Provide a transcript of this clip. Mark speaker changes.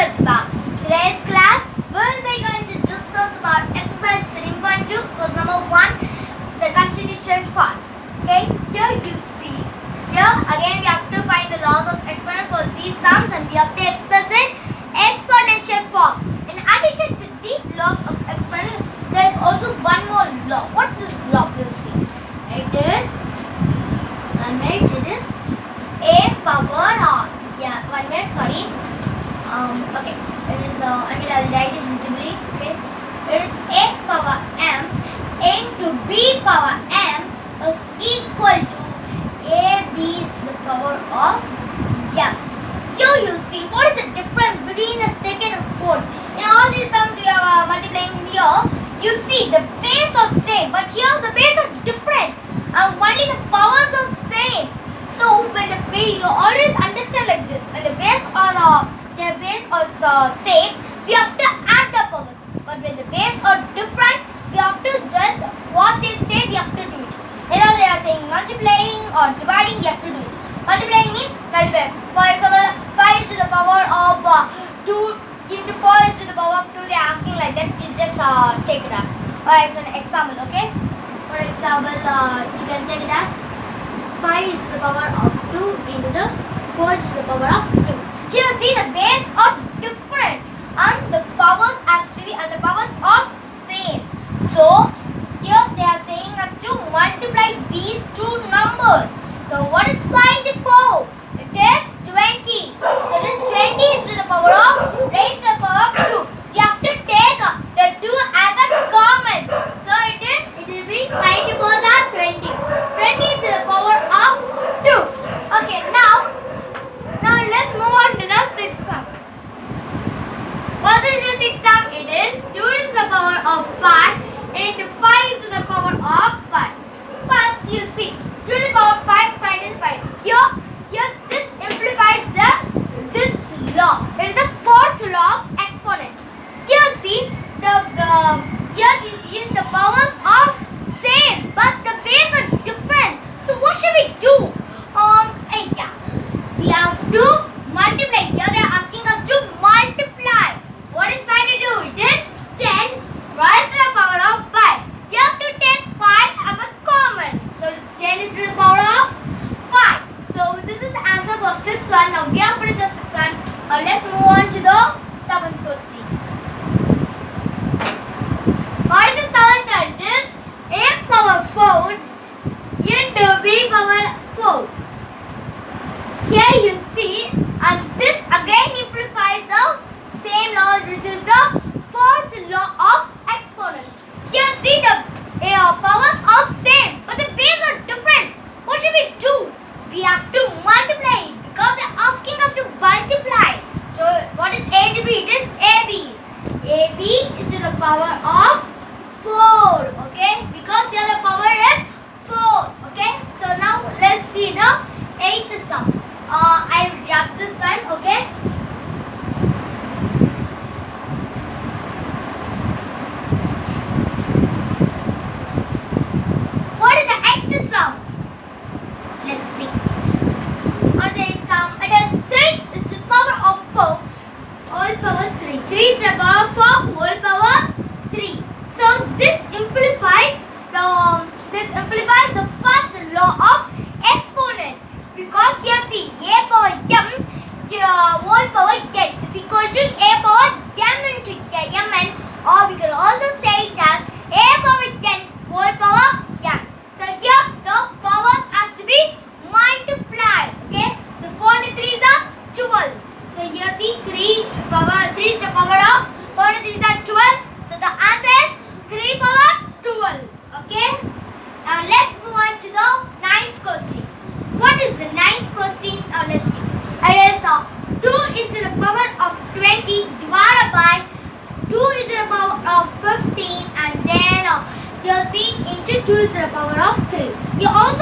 Speaker 1: Pratibha. Today's class will be going to discuss about exercise 3.2 because number 1 the continuation part. Okay, here you see. Here again we have to find the laws of exponent for these sums and we have to explain power m is equal to ab to the power of m. Here you see what is the difference between a second and fourth. In all these sums we are uh, multiplying here, you see the base are same but here the base are different and only the powers are same. So when the base, you always understand like this, when the base are uh, the, their base are uh, same, we have to add the powers. But when the base are different, we have to just what is said we have to do it. Here they are saying multiplying or dividing, you have to do it. Multiplying means multiply. For example, 5 is to the power of uh, 2 is to 4 is to the power of 2. They are asking like that. You just uh, take it as or as an example, okay? For example, uh, you can take it as 5 is to the power of 2 into the 4 is to the power of 2. Here you see the base are different and the powers as to be and the powers are same. So use the power of 3. You also